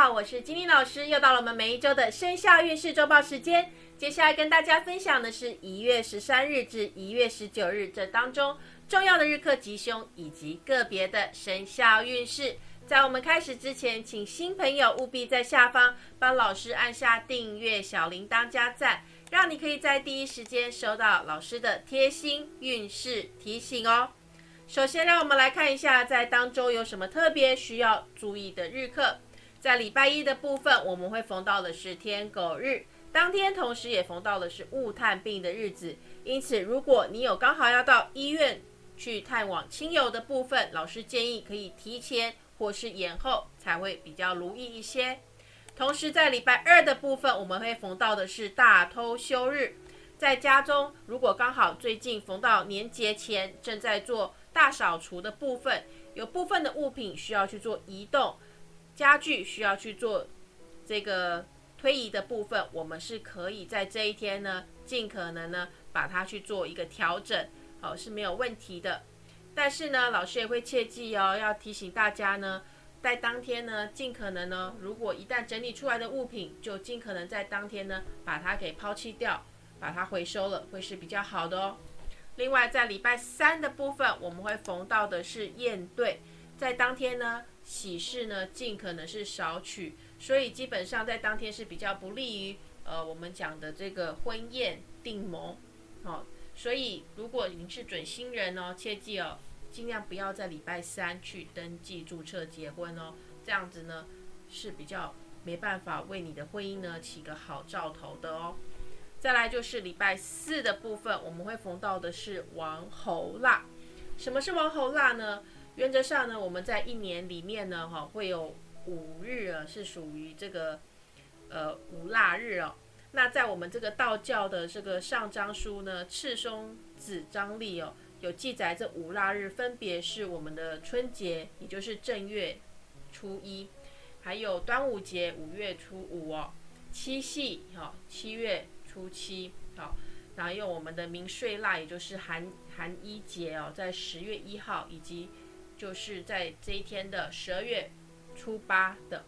好，我是金玲老师，又到了我们每一周的生肖运势周报时间。接下来跟大家分享的是一月十三日至一月十九日这当中重要的日课吉凶以及个别的生肖运势。在我们开始之前，请新朋友务必在下方帮老师按下订阅、小铃铛加赞，让你可以在第一时间收到老师的贴心运势提醒哦。首先，让我们来看一下在当中有什么特别需要注意的日课。在礼拜一的部分，我们会逢到的是天狗日，当天同时也逢到的是物探病的日子。因此，如果你有刚好要到医院去探望亲友的部分，老师建议可以提前或是延后，才会比较如意一些。同时，在礼拜二的部分，我们会逢到的是大偷休日，在家中如果刚好最近逢到年节前，正在做大扫除的部分，有部分的物品需要去做移动。家具需要去做这个推移的部分，我们是可以在这一天呢，尽可能呢把它去做一个调整，好是没有问题的。但是呢，老师也会切记哦，要提醒大家呢，在当天呢，尽可能呢，如果一旦整理出来的物品，就尽可能在当天呢把它给抛弃掉，把它回收了，会是比较好的哦。另外，在礼拜三的部分，我们会逢到的是宴对，在当天呢。喜事呢，尽可能是少取，所以基本上在当天是比较不利于呃我们讲的这个婚宴订盟，好，所以如果您是准新人哦，切记哦，尽量不要在礼拜三去登记注册结婚哦，这样子呢是比较没办法为你的婚姻呢起个好兆头的哦。再来就是礼拜四的部分，我们会逢到的是王侯腊，什么是王侯腊呢？原则上呢，我们在一年里面呢，哈，会有五日啊，是属于这个呃五腊日哦。那在我们这个道教的这个上章书呢，《赤松子章历》哦，有记载这五腊日分别是我们的春节，也就是正月初一，还有端午节五月初五哦，七夕哈七月初七好，然后有我们的明岁腊，也就是寒寒衣节哦，在十月一号以及就是在这一天的十二月初八的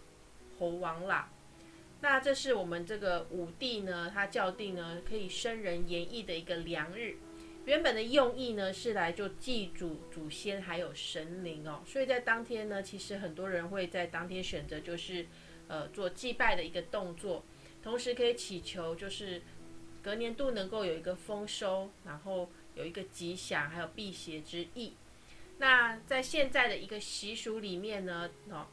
猴王啦，那这是我们这个五帝呢，他校定呢可以生人延义的一个良日。原本的用意呢是来就祭祖祖先还有神灵哦，所以在当天呢，其实很多人会在当天选择就是呃做祭拜的一个动作，同时可以祈求就是隔年度能够有一个丰收，然后有一个吉祥，还有辟邪之意。那在现在的一个习俗里面呢，哦，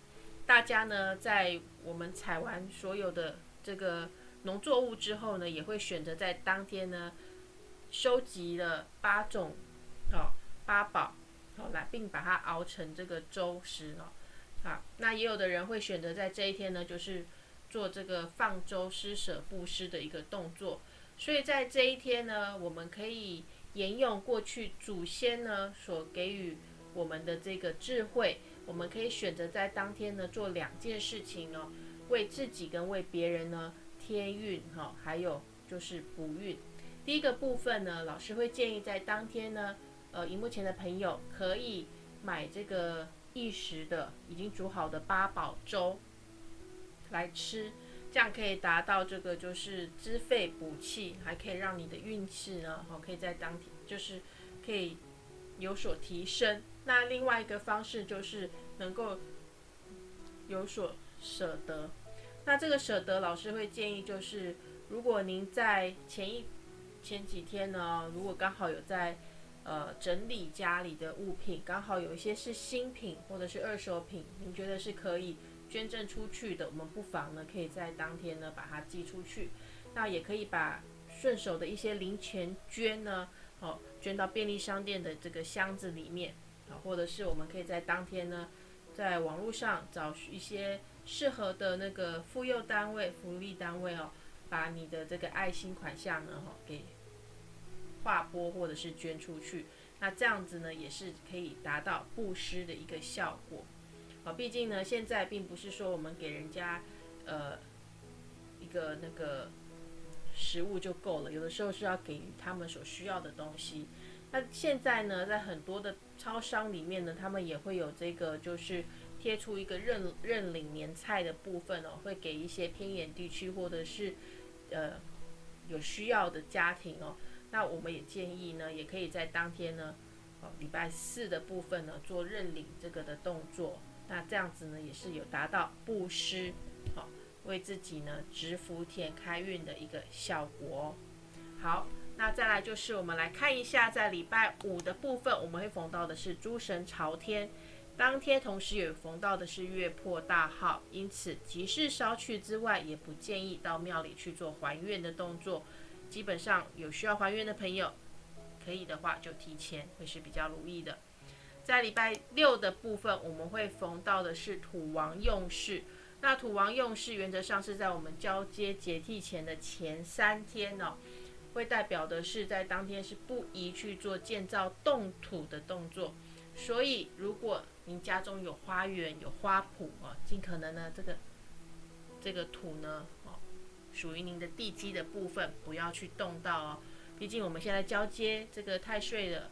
大家呢在我们采完所有的这个农作物之后呢，也会选择在当天呢收集了八种哦八宝，好来并把它熬成这个粥食哦，啊，那也有的人会选择在这一天呢，就是做这个放粥施舍布施的一个动作，所以在这一天呢，我们可以沿用过去祖先呢所给予。我们的这个智慧，我们可以选择在当天呢做两件事情哦，为自己跟为别人呢添运哈，还有就是补运。第一个部分呢，老师会建议在当天呢，呃，荧幕前的朋友可以买这个一时的已经煮好的八宝粥来吃，这样可以达到这个就是滋肺补气，还可以让你的运气呢，好可以在当天就是可以有所提升。那另外一个方式就是能够有所舍得。那这个舍得，老师会建议就是，如果您在前一前几天呢，如果刚好有在呃整理家里的物品，刚好有一些是新品或者是二手品，您觉得是可以捐赠出去的，我们不妨呢可以在当天呢把它寄出去。那也可以把顺手的一些零钱捐呢，好捐到便利商店的这个箱子里面。啊，或者是我们可以在当天呢，在网络上找一些适合的那个妇幼单位、福利单位哦，把你的这个爱心款项呢，哈，给划拨或者是捐出去。那这样子呢，也是可以达到布施的一个效果。啊，毕竟呢，现在并不是说我们给人家呃一个那个食物就够了，有的时候是要给他们所需要的东西。那现在呢，在很多的超商里面呢，他们也会有这个，就是贴出一个认认领年菜的部分哦，会给一些偏远地区或者是呃有需要的家庭哦。那我们也建议呢，也可以在当天呢，哦礼拜四的部分呢做认领这个的动作。那这样子呢，也是有达到布施，好为自己呢植福田开运的一个效果。好，那再来就是我们来看一下，在礼拜五的部分，我们会逢到的是诸神朝天。当天同时也逢到的是月破大号，因此即使烧去之外，也不建议到庙里去做还愿的动作。基本上有需要还愿的朋友，可以的话就提前会是比较如意的。在礼拜六的部分，我们会逢到的是土王用事。那土王用事原则上是在我们交接节气前的前三天哦，会代表的是在当天是不宜去做建造动土的动作。所以如果您家中有花园有花圃啊，尽可能呢，这个这个土呢，哦，属于您的地基的部分，不要去动到哦。毕竟我们现在交接这个太岁了，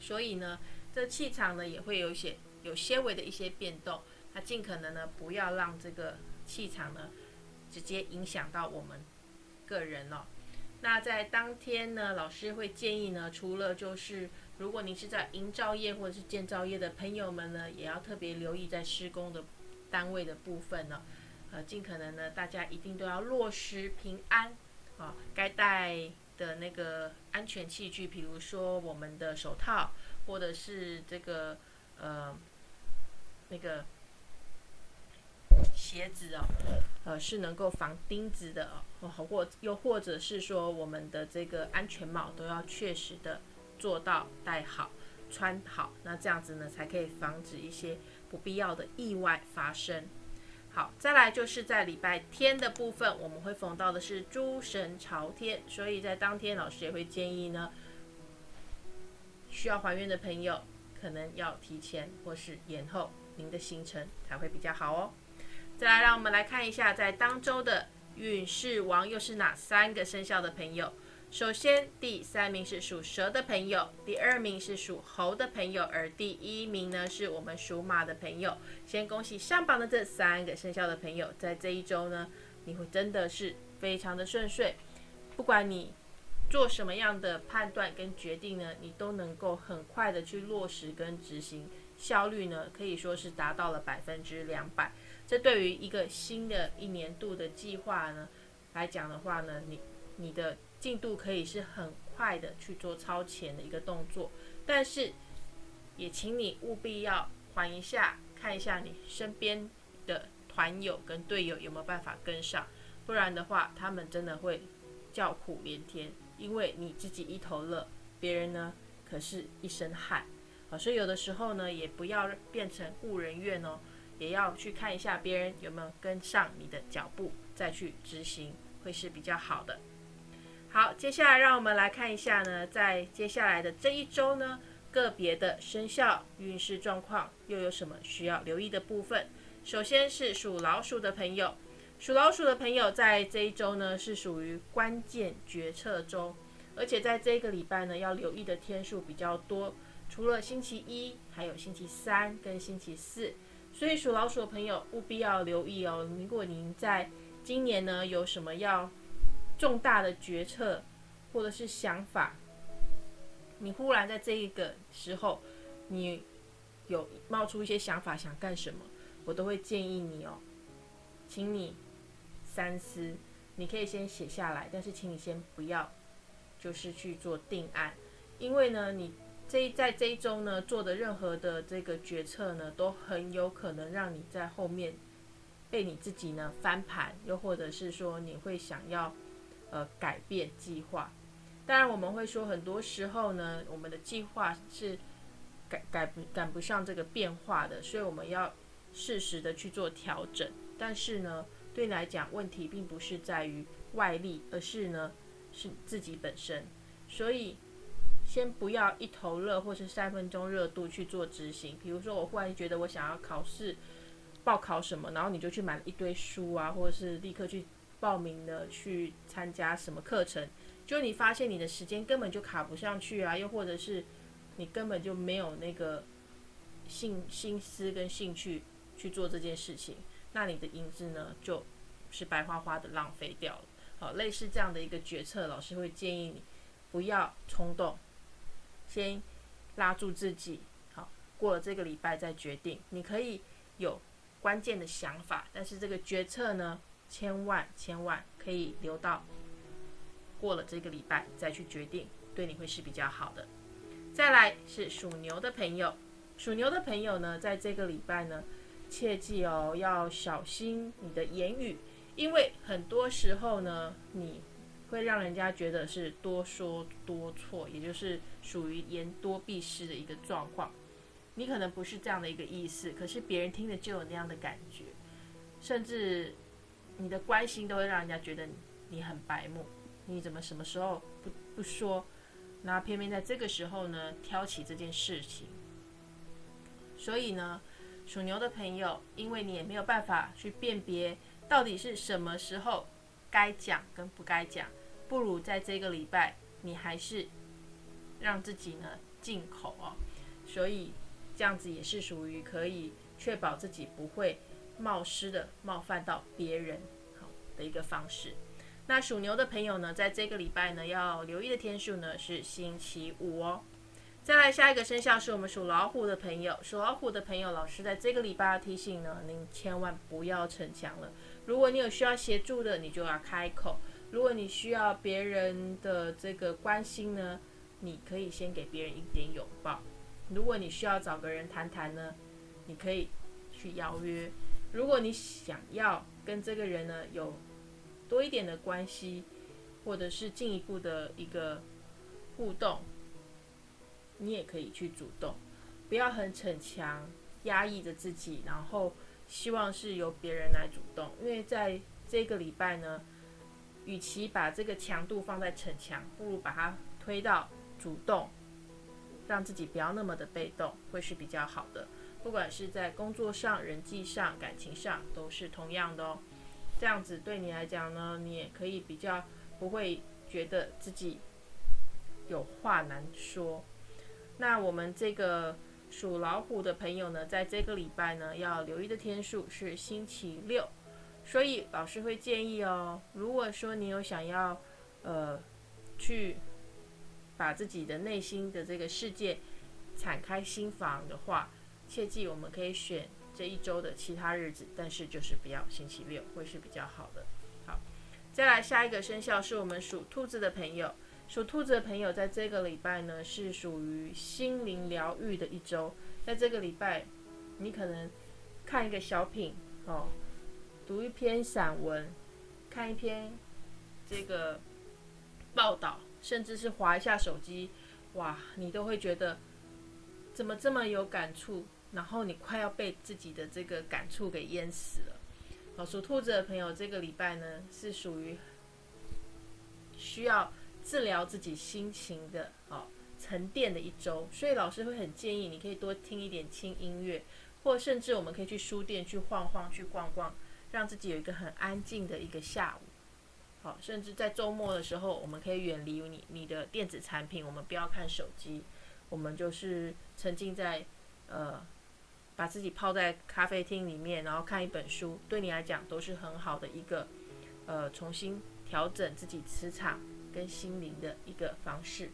所以呢，这气场呢也会有些有些微的一些变动。那尽可能呢，不要让这个气场呢直接影响到我们个人哦。那在当天呢，老师会建议呢，除了就是。如果您是在营造业或者是建造业的朋友们呢，也要特别留意在施工的单位的部分呢，呃，尽可能呢，大家一定都要落实平安啊，该带的那个安全器具，比如说我们的手套，或者是这个呃那个鞋子哦，呃，是能够防钉子的哦，或又或者是说我们的这个安全帽都要确实的。做到戴好、穿好，那这样子呢，才可以防止一些不必要的意外发生。好，再来就是在礼拜天的部分，我们会逢到的是诸神朝天，所以在当天老师也会建议呢，需要还愿的朋友可能要提前或是延后您的行程才会比较好哦。再来，让我们来看一下在当周的运势王又是哪三个生肖的朋友。首先，第三名是属蛇的朋友，第二名是属猴的朋友，而第一名呢是我们属马的朋友。先恭喜上榜的这三个生肖的朋友，在这一周呢，你会真的是非常的顺遂。不管你做什么样的判断跟决定呢，你都能够很快的去落实跟执行，效率呢可以说是达到了百分之两百。这对于一个新的一年度的计划呢来讲的话呢，你你的。进度可以是很快的去做超前的一个动作，但是也请你务必要缓一下，看一下你身边的团友跟队友有没有办法跟上，不然的话，他们真的会叫苦连天，因为你自己一头热，别人呢可是一身汗啊，所以有的时候呢，也不要变成误人怨哦，也要去看一下别人有没有跟上你的脚步，再去执行，会是比较好的。好，接下来让我们来看一下呢，在接下来的这一周呢，个别的生肖运势状况又有什么需要留意的部分。首先是属老鼠的朋友，属老鼠的朋友在这一周呢是属于关键决策中，而且在这个礼拜呢要留意的天数比较多，除了星期一，还有星期三跟星期四，所以属老鼠的朋友务必要留意哦。如果您在今年呢有什么要重大的决策或者是想法，你忽然在这一个时候，你有冒出一些想法想干什么，我都会建议你哦，请你三思。你可以先写下来，但是请你先不要就是去做定案，因为呢，你这一在这一周呢做的任何的这个决策呢，都很有可能让你在后面被你自己呢翻盘，又或者是说你会想要。呃，改变计划。当然，我们会说，很多时候呢，我们的计划是改改不赶不上这个变化的，所以我们要适时的去做调整。但是呢，对你来讲，问题并不是在于外力，而是呢，是自己本身。所以，先不要一头热或是三分钟热度去做执行。比如说，我忽然觉得我想要考试报考什么，然后你就去买了一堆书啊，或者是立刻去。报名的去参加什么课程？就你发现你的时间根本就卡不上去啊，又或者是你根本就没有那个兴心思跟兴趣去做这件事情，那你的银子呢就是白花花的浪费掉了。好，类似这样的一个决策，老师会建议你不要冲动，先拉住自己。好，过了这个礼拜再决定。你可以有关键的想法，但是这个决策呢，千万千万可以留到过了这个礼拜再去决定，对你会是比较好的。再来是属牛的朋友，属牛的朋友呢，在这个礼拜呢，切记哦，要小心你的言语，因为很多时候呢，你会让人家觉得是多说多错，也就是属于言多必失的一个状况。你可能不是这样的一个意思，可是别人听了就有那样的感觉，甚至你的关心都会让人家觉得你很白目，你怎么什么时候不不说？那偏偏在这个时候呢，挑起这件事情，所以呢，属牛的朋友，因为你也没有办法去辨别到底是什么时候该讲跟不该讲，不如在这个礼拜，你还是让自己呢进口哦，所以这样子也是属于可以确保自己不会冒失的冒犯到别人好的一个方式。那属牛的朋友呢，在这个礼拜呢，要留意的天数呢是星期五哦。再来下一个生肖是我们属老虎的朋友，属老虎的朋友，老师在这个礼拜要提醒呢，您千万不要逞强了。如果你有需要协助的，你就要开口；如果你需要别人的这个关心呢，你可以先给别人一点拥抱；如果你需要找个人谈谈呢，你可以去邀约；如果你想要跟这个人呢有多一点的关系，或者是进一步的一个互动，你也可以去主动，不要很逞强，压抑着自己，然后希望是由别人来主动。因为在这个礼拜呢，与其把这个强度放在逞强，不如把它推到主动，让自己不要那么的被动，会是比较好的。不管是在工作上、人际上、感情上，都是同样的哦。这样子对你来讲呢，你也可以比较不会觉得自己有话难说。那我们这个属老虎的朋友呢，在这个礼拜呢，要留意的天数是星期六，所以老师会建议哦，如果说你有想要呃去把自己的内心的这个世界敞开心房的话，切记我们可以选。这一周的其他日子，但是就是不要星期六会是比较好的。好，再来下一个生肖是我们属兔子的朋友，属兔子的朋友在这个礼拜呢是属于心灵疗愈的一周。在这个礼拜，你可能看一个小品哦，读一篇散文，看一篇这个报道，甚至是划一下手机，哇，你都会觉得怎么这么有感触。然后你快要被自己的这个感触给淹死了。好，属兔子的朋友，这个礼拜呢是属于需要治疗自己心情的哦沉淀的一周，所以老师会很建议你可以多听一点轻音乐，或甚至我们可以去书店去晃晃、去逛逛，让自己有一个很安静的一个下午。好，甚至在周末的时候，我们可以远离你你的电子产品，我们不要看手机，我们就是沉浸在呃。把自己泡在咖啡厅里面，然后看一本书，对你来讲都是很好的一个，呃，重新调整自己磁场跟心灵的一个方式。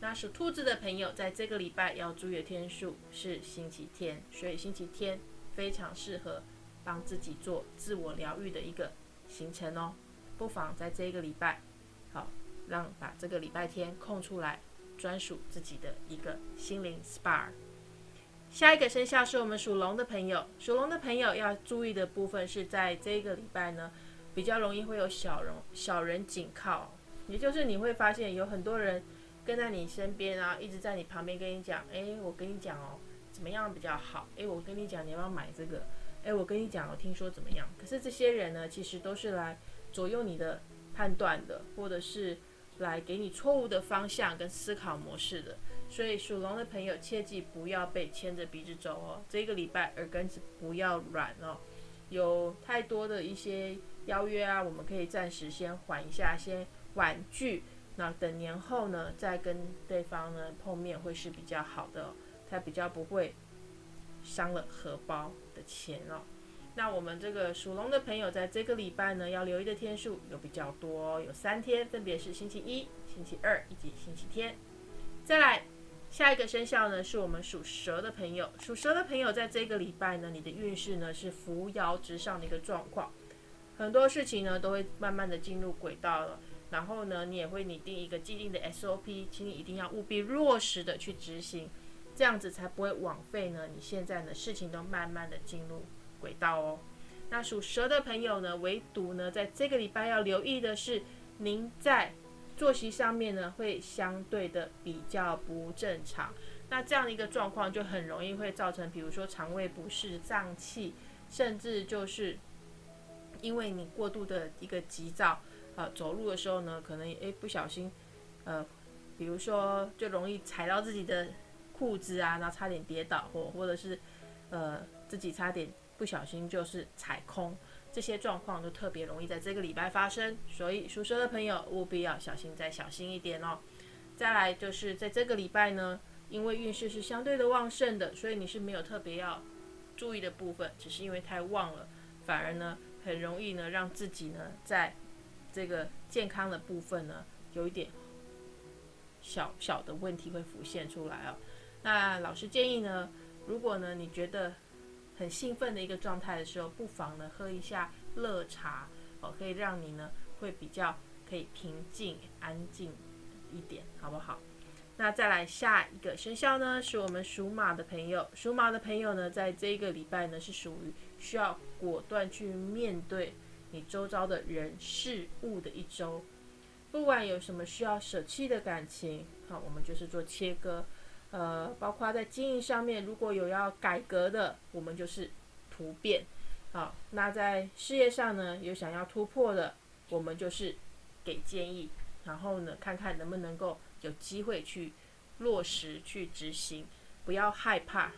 那属兔子的朋友，在这个礼拜要注意的天数是星期天，所以星期天非常适合帮自己做自我疗愈的一个行程哦。不妨在这个礼拜，好，让把这个礼拜天空出来，专属自己的一个心灵 SPA。下一个生肖是我们属龙的朋友，属龙的朋友要注意的部分是在这个礼拜呢，比较容易会有小人小人紧靠，也就是你会发现有很多人跟在你身边啊，一直在你旁边跟你讲，哎，我跟你讲哦，怎么样比较好？哎，我跟你讲你要不要买这个？哎，我跟你讲，我听说怎么样？可是这些人呢，其实都是来左右你的判断的，或者是来给你错误的方向跟思考模式的。所以属龙的朋友切记不要被牵着鼻子走哦。这个礼拜耳根子不要软哦。有太多的一些邀约啊，我们可以暂时先缓一下，先婉拒。那等年后呢，再跟对方呢碰面会是比较好的，才比较不会伤了荷包的钱哦。那我们这个属龙的朋友，在这个礼拜呢，要留意的天数有比较多，有三天，分别是星期一、星期二以及星期天。再来，下一个生肖呢，是我们属蛇的朋友。属蛇的朋友，在这个礼拜呢，你的运势呢是扶摇直上的一个状况，很多事情呢都会慢慢的进入轨道了。然后呢，你也会拟定一个既定的 SOP，请你一定要务必落实的去执行，这样子才不会枉费呢。你现在呢，事情都慢慢的进入。轨道哦，那属蛇的朋友呢，唯独呢，在这个礼拜要留意的是，您在作息上面呢，会相对的比较不正常。那这样的一个状况，就很容易会造成，比如说肠胃不适、胀气，甚至就是因为你过度的一个急躁，啊，走路的时候呢，可能诶不小心，呃，比如说就容易踩到自己的裤子啊，然后差点跌倒，或或者是呃自己差点。不小心就是踩空，这些状况都特别容易在这个礼拜发生，所以属蛇的朋友务必要小心再小心一点哦。再来就是在这个礼拜呢，因为运势是相对的旺盛的，所以你是没有特别要注意的部分，只是因为太旺了，反而呢很容易呢让自己呢在这个健康的部分呢有一点小小的问题会浮现出来哦。那老师建议呢，如果呢你觉得很兴奋的一个状态的时候，不妨呢喝一下热茶哦，可以让你呢会比较可以平静安静一点，好不好？那再来下一个生肖呢，是我们属马的朋友。属马的朋友呢，在这一个礼拜呢是属于需要果断去面对你周遭的人事物的一周，不管有什么需要舍弃的感情，好，我们就是做切割。呃，包括在经营上面，如果有要改革的，我们就是突变。好，那在事业上呢，有想要突破的，我们就是给建议，然后呢，看看能不能够有机会去落实去执行。不要害怕，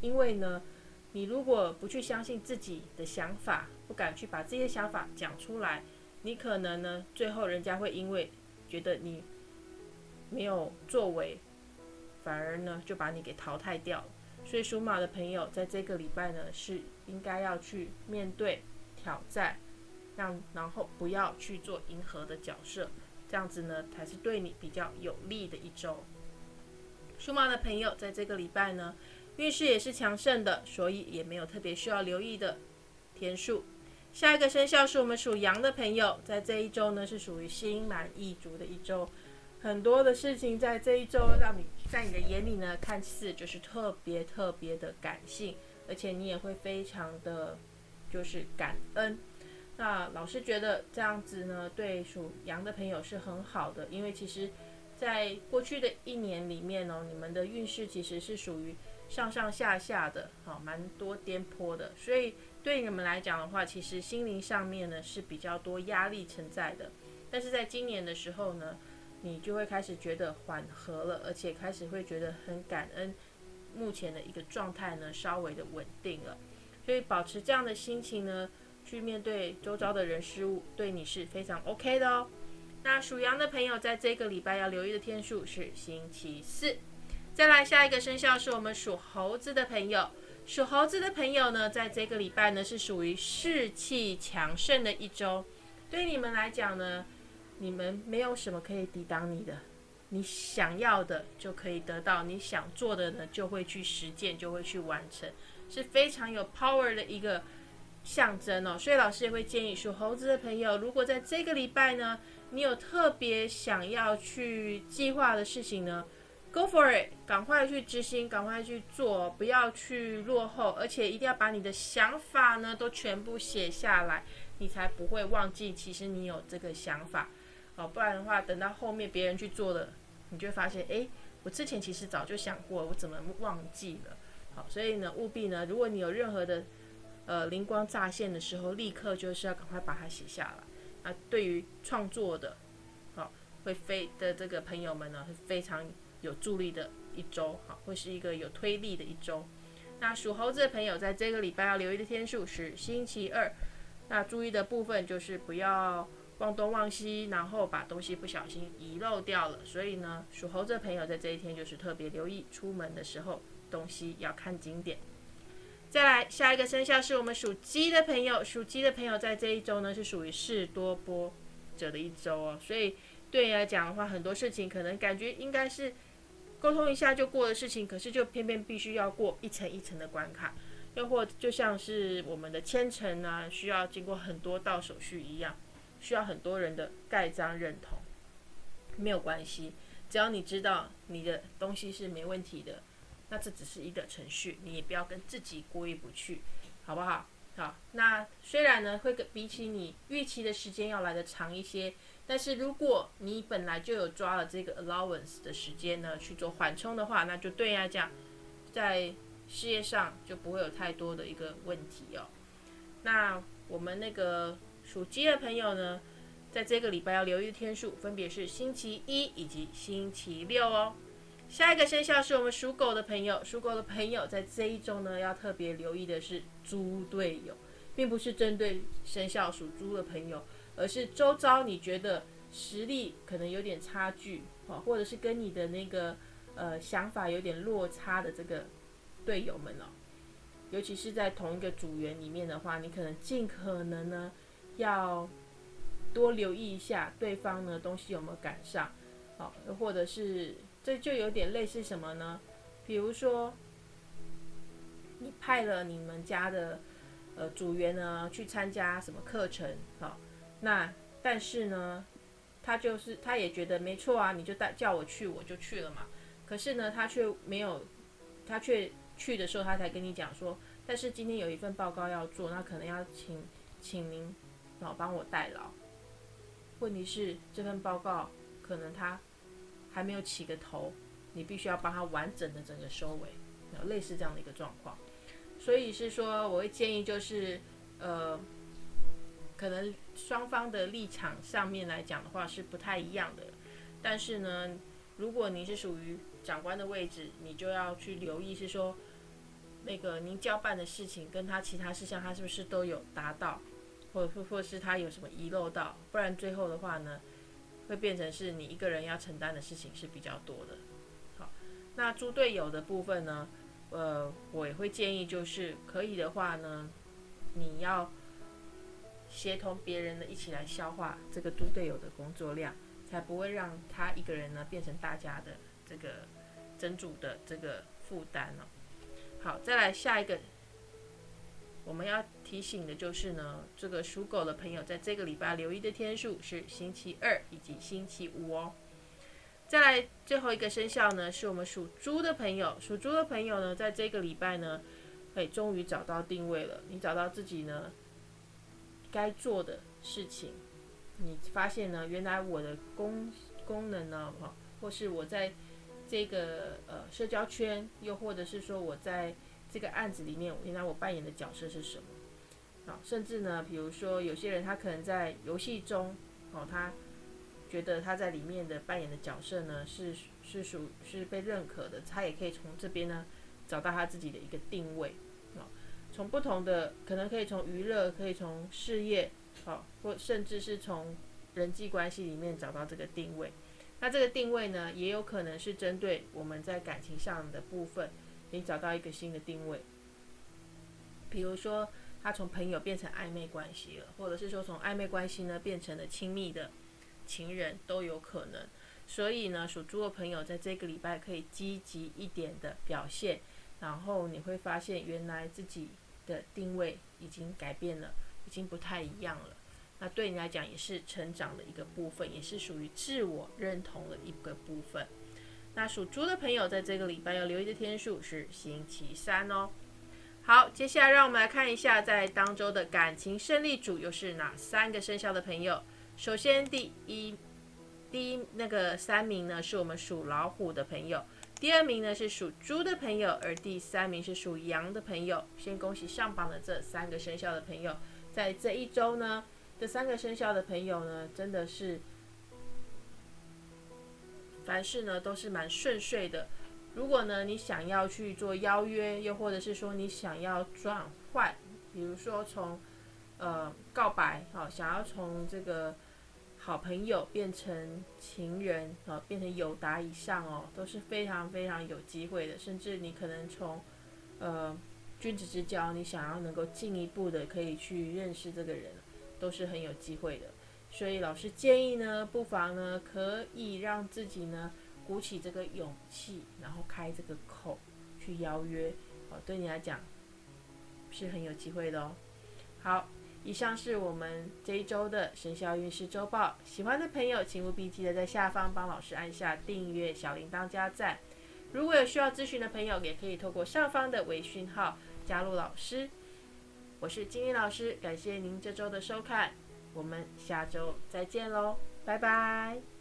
因为呢，你如果不去相信自己的想法，不敢去把这些想法讲出来，你可能呢，最后人家会因为觉得你没有作为。反而呢，就把你给淘汰掉了。所以属马的朋友，在这个礼拜呢，是应该要去面对挑战，让然后不要去做迎合的角色，这样子呢，才是对你比较有利的一周。属马的朋友，在这个礼拜呢，运势也是强盛的，所以也没有特别需要留意的天数。下一个生肖是我们属羊的朋友，在这一周呢，是属于心满意足的一周。很多的事情在这一周让你在你的眼里呢，看似就是特别特别的感性，而且你也会非常的，就是感恩。那老师觉得这样子呢，对属羊的朋友是很好的，因为其实，在过去的一年里面哦，你们的运势其实是属于上上下下的，好，蛮多颠簸的，所以对你们来讲的话，其实心灵上面呢是比较多压力存在的。但是在今年的时候呢，你就会开始觉得缓和了，而且开始会觉得很感恩，目前的一个状态呢稍微的稳定了，所以保持这样的心情呢，去面对周遭的人事物，对你是非常 OK 的哦。那属羊的朋友在这个礼拜要留意的天数是星期四。再来下一个生肖是我们属猴子的朋友，属猴子的朋友呢，在这个礼拜呢是属于士气强盛的一周，对你们来讲呢。你们没有什么可以抵挡你的，你想要的就可以得到，你想做的呢就会去实践，就会去完成，是非常有 power 的一个象征哦。所以老师也会建议属猴子的朋友，如果在这个礼拜呢，你有特别想要去计划的事情呢，Go for it，赶快去执行，赶快去做，不要去落后，而且一定要把你的想法呢都全部写下来，你才不会忘记，其实你有这个想法。哦，不然的话，等到后面别人去做了，你就会发现，哎，我之前其实早就想过，我怎么忘记了？好，所以呢，务必呢，如果你有任何的呃灵光乍现的时候，立刻就是要赶快把它写下来。啊，对于创作的，好会飞的这个朋友们呢，是非常有助力的一周，好，会是一个有推力的一周。那属猴子的朋友，在这个礼拜要留意的天数是星期二，那注意的部分就是不要。忘东忘西，然后把东西不小心遗漏掉了，所以呢，属猴子的朋友在这一天就是特别留意，出门的时候东西要看紧点。再来下一个生肖是我们属鸡的朋友，属鸡的朋友在这一周呢是属于事多波折的一周哦，所以对你来讲的话，很多事情可能感觉应该是沟通一下就过的事情，可是就偏偏必须要过一层一层的关卡，又或就像是我们的签呈呢，需要经过很多道手续一样，需要很多人的盖章认同，没有关系，只要你知道你的东西是没问题的。那这只是一个程序，你也不要跟自己过意不去，好不好？好，那虽然呢会跟比起你预期的时间要来的长一些，但是如果你本来就有抓了这个 allowance 的时间呢去做缓冲的话，那就对呀，这样，在事业上就不会有太多的一个问题哦。那我们那个属鸡的朋友呢，在这个礼拜要留意的天数分别是星期一以及星期六哦。下一个生肖是我们属狗的朋友，属狗的朋友在这一周呢，要特别留意的是猪队友，并不是针对生肖属猪的朋友，而是周遭你觉得实力可能有点差距，哦，或者是跟你的那个呃想法有点落差的这个队友们哦，尤其是在同一个组员里面的话，你可能尽可能呢要多留意一下对方呢东西有没有赶上，好，或者是。这就有点类似什么呢？比如说，你派了你们家的呃组员呢去参加什么课程，好，那但是呢，他就是他也觉得没错啊，你就带叫我去，我就去了嘛。可是呢，他却没有，他却去的时候，他才跟你讲说，但是今天有一份报告要做，那可能要请请您老帮我代劳。问题是这份报告可能他。还没有起个头，你必须要帮他完整的整个收尾，类似这样的一个状况。所以是说，我会建议就是，呃，可能双方的立场上面来讲的话是不太一样的。但是呢，如果你是属于长官的位置，你就要去留意是说，那个您交办的事情跟他其他事项，他是不是都有达到，或或或是他有什么遗漏到，不然最后的话呢？会变成是你一个人要承担的事情是比较多的。好，那猪队友的部分呢？呃，我也会建议，就是可以的话呢，你要协同别人呢一起来消化这个猪队友的工作量，才不会让他一个人呢变成大家的这个真主的这个负担哦。好，再来下一个。我们要提醒的就是呢，这个属狗的朋友在这个礼拜留意的天数是星期二以及星期五哦。再来最后一个生肖呢，是我们属猪的朋友。属猪的朋友呢，在这个礼拜呢，哎，终于找到定位了。你找到自己呢该做的事情，你发现呢，原来我的功功能呢，哈，或是我在这个呃社交圈，又或者是说我在。这个案子里面，原来我扮演的角色是什么？好，甚至呢，比如说有些人他可能在游戏中，哦，他觉得他在里面的扮演的角色呢是是属是被认可的，他也可以从这边呢找到他自己的一个定位。从不同的可能可以从娱乐，可以从事业，好，或甚至是从人际关系里面找到这个定位。那这个定位呢，也有可能是针对我们在感情上的部分。你找到一个新的定位，比如说他从朋友变成暧昧关系了，或者是说从暧昧关系呢变成了亲密的情人，都有可能。所以呢，属猪的朋友在这个礼拜可以积极一点的表现，然后你会发现原来自己的定位已经改变了，已经不太一样了。那对你来讲也是成长的一个部分，也是属于自我认同的一个部分。那属猪的朋友在这个礼拜要留意的天数是星期三哦。好，接下来让我们来看一下在当周的感情胜利组又是哪三个生肖的朋友。首先，第一第一那个三名呢是我们属老虎的朋友，第二名呢是属猪的朋友，而第三名是属羊的朋友。先恭喜上榜的这三个生肖的朋友，在这一周呢，这三个生肖的朋友呢，真的是。凡事呢都是蛮顺遂的。如果呢你想要去做邀约，又或者是说你想要转换，比如说从呃告白啊，想要从这个好朋友变成情人啊，变成友达以上哦，都是非常非常有机会的。甚至你可能从呃君子之交，你想要能够进一步的可以去认识这个人，都是很有机会的。所以老师建议呢，不妨呢可以让自己呢鼓起这个勇气，然后开这个口去邀约，哦，对你来讲是很有机会的哦。好，以上是我们这一周的生肖运势周报。喜欢的朋友，请务必记得在下方帮老师按下订阅、小铃铛加赞。如果有需要咨询的朋友，也可以透过上方的微讯号加入老师。我是金英老师，感谢您这周的收看。我们下周再见喽，拜拜。